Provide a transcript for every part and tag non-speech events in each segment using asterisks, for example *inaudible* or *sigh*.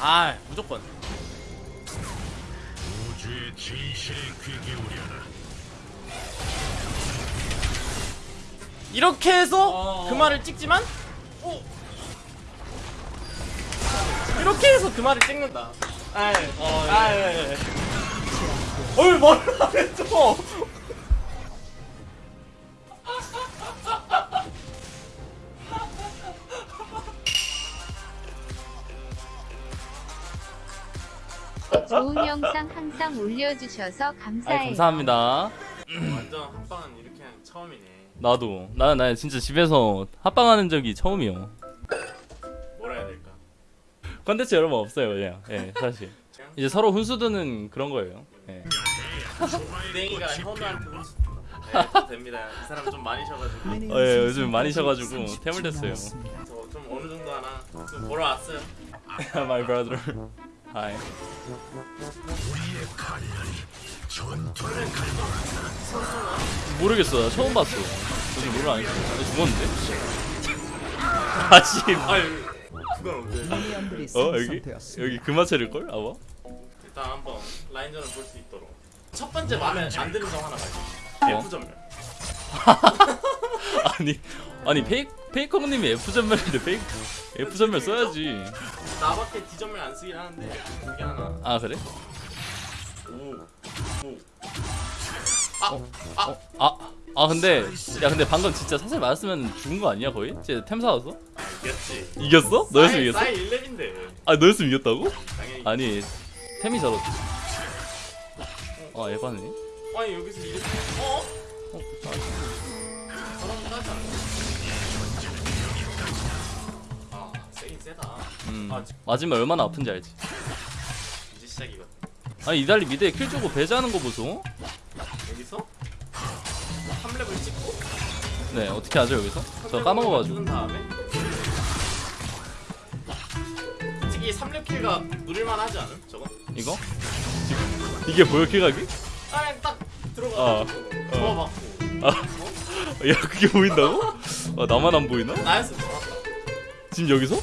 아 무조건. 우주의 진실에 귀 기울여라. 이렇게 해서 어. 그 말을 찍지만? 이렇게 해서 그 말을 찍는다. 아이 어, 예. 아이 어이 뭐라 그랬죠 좋은 영상 항상 올려주셔서 감사해요. 감사합니다 완전 합방은 이렇게 한 처음이네. 나도 나, 나 진짜 집에서 합방하는 적이 처음이요 뭐라 해야 될까? 컨텐츠 여러 번 없어요 그냥 예 사실 *laughs* 이제 서로 훈수 두는 그런 거예요 예. 땡이가 현우한테 혼수. 네, 또 됩니다. 이 사람 좀 많이 쉬어가지고 어, 예, 요즘 많이 쉬어가지고 템을 됐어요 저 좀 어느 정도 하나 좀 보러 왔어요. *laughs* My brother Hi 우리의 칼날이 전투를 갈고 모르겠어 나 처음 봤어 요즘 몰라 안 했어 나 죽었는데? *laughs* 미니언들이 어 여기? 여기 그마체일걸? 아마? 일단 한번 라인전을 볼 수 있도록. 첫 번째 마음에 안 드는 점 하나 말게. 어? F 전멸. *laughs* 아니 아니 페이, 페이커님이 F 전멸인데 페이 F 전멸 써야지 나밖에 D 전멸 안 쓰긴 하는데 그게 하나. 아 그래? 오. 오. 아, 아 근데 야 근데 방금 진짜 사실 맞았으면 죽은 거 아니야 거의? 쟤템 사왔어? 이겼지. 이겼어? 너였으면 이겼어? 사이 1렙인데 아 너였으면 이겼다고? 당연히. 아니 템이 저렇지 아 에바네 아니 여기서 이렇게 어? 어, 세다. 음, 아, 지- 맞으면 얼마나 아픈지 알지 이제 시작이거든. 아니 이달리 미드에 킬 주고 배제하는 거 보소 여기서 3렙을 찍고 네 어떻게 하죠 여기서? 저 3렙을 까먹어가지고 다음에 솔직히 3렙 킬가 누릴만 하지 않음? 저거? 이거? 이게 보여 킬각이? 그냥 딱 어, 들어가가지고 어. 좋아받고 아, 야 그게 보인다고? 아 나만 안 보이나? 좋았다. 지금 여기서?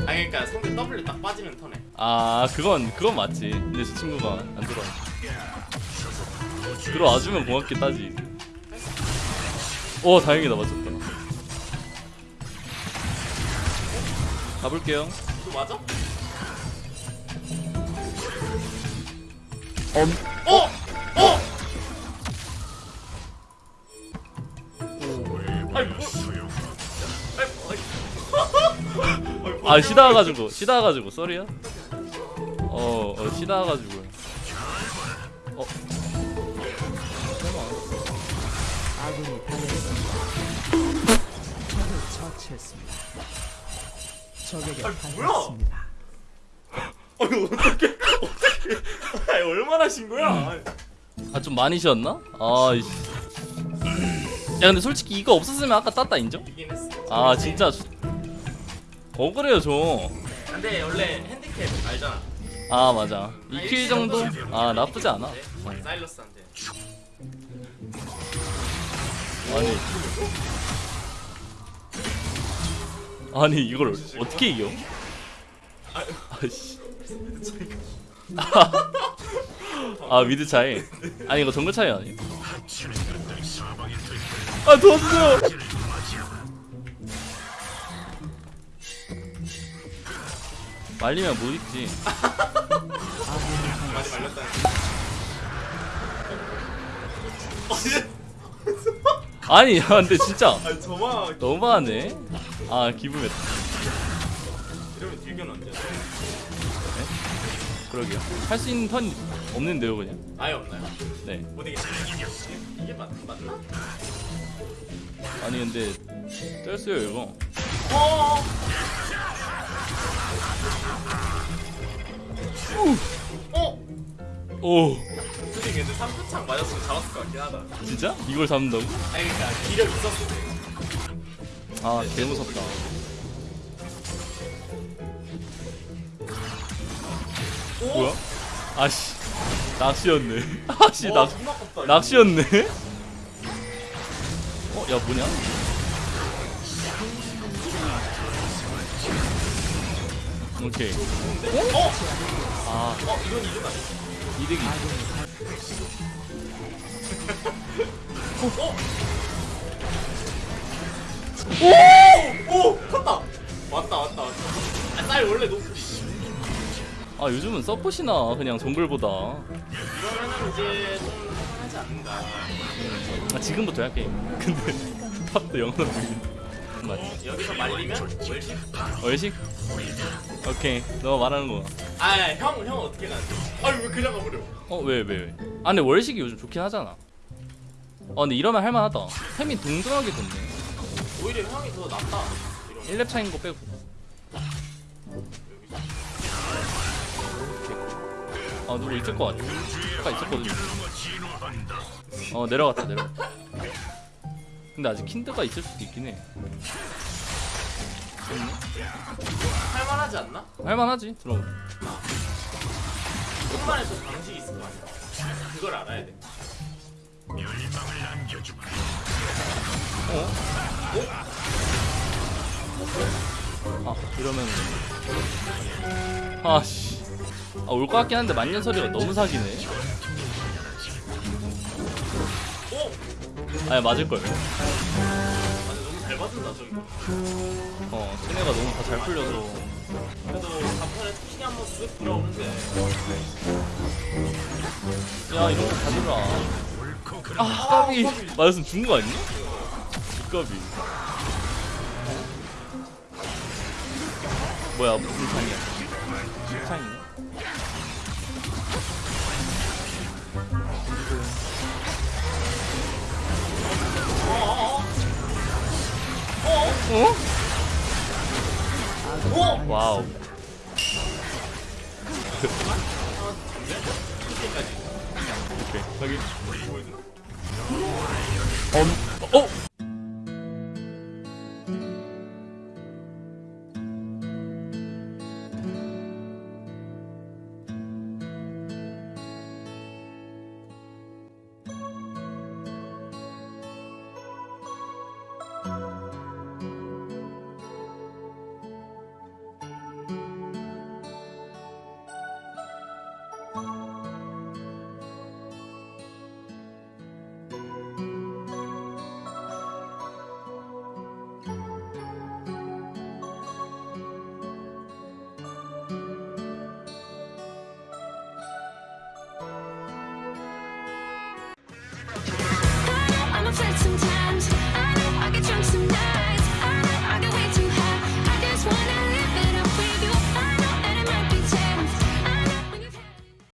아 그러니까 상대 W 딱 빠지는 턴에. 아 그건 그건 맞지. 근데 저 친구가 안 들어와. 들어와주면 고맙게 따지. 오 다행이다. 맞췄다. 가볼게요. 이거 맞아? 엄 어! 어! 아니 뭐 아 시다 와가지고 시다 와가지고 쏘리야? 어, 어 시다 와가지고 어 아군이 당했습니다. 적을 처치했습니다. 적에게? 당했습니다. 아니 어떻게 어떻게 아니 얼마나 신 거야? 아 좀 많이 쉬었나? 아이씨 야 근데 솔직히 이거 없었으면 아까 땄다 인정? 아 진짜 억울해요 저 근데 원래 핸디캡 알잖아. 아 맞아 2킬 정도? 아 나쁘지 않아 네, 사일러스한테. 아니 아니 이걸 어떻게 이겨? 아씨 아 미드 차이 아니 이거 정글 차이 아니야? 아 도와주세요 말리면 못 익지 많이 말렸다는. 아니 야 근데 진짜 아니 저만 너무하네 아 기분했다 이러면 딜견 언제? 그러게요 할 수 있는 턴 없는데요 그냥 아예 없나요? 네 못 이기겠어. 이게 맞 맞나? 아니 근데 쩔어요 이거 어. 어. 오 솔직히 근데 3표창 맞았으면 잡았을 것 같긴 하다. 진짜? 이걸 잡는다고? 아니 그러니까 기력 있었을 때. 아 개무섭다 오? 뭐야? 아씨 낚시였네 *laughs* 아씨 낚. 낚시였네 어? 야 뭐냐? 오케이. 어? 아, 어 이건 이건 아니야. 이득이. 오! 컸다! 왔다 왔다 왔다 아, 쌀 원래 높지 아, 요즘은 서폿이나 그냥 정글보다. 이러면은 이제 좀 하지 않는가 아, 지금부터야 게임. 근데 *laughs* 탑도 영상 중인. 맞지? 어, 여기서 말리면 월식? 얼식? 오케이. 너 말하는 거. 아형 형 어떻게 가지? 아니 왜 그냥 가버려 어, 왜, 왜, 왜? 아, 근데 월식이 요즘 좋긴 하잖아. 어, 근데 이러면 할만하다. 템이 동등하게 됐네. 오히려 형이 더 낫다 이러면 1렙 차인 거 빼고. 아, 누구 있을 것 같아. 아까. 진화한다. 어, 내려갔다, 내려갔다. 근데 아직 킨드가 있을 수도 있긴 해. 할만하지 않나? 할만하지, 그럼. 조금만의 또 방식이 있을 거 아니야 그걸 알아야 돼 멸망을 남겨주마. 아, 이러면. 아, 씨. 아, 올 것 같긴 한데 만년설이가 너무 사기네. 아니, 맞을걸. 아니 너무 잘 받는다 저기 어, 쟤네가 너무 다 잘 풀려서. 그래도 간판에 투신이 한번 쓱 들어오는데 야, 이런 거 그름 아, 까비. 맞았으면 죽은 거 아니야? 까비. 뭐야, 무슨 창이야? 창이네? 어? 오! 와우. 오케이, 확인. 어, 어?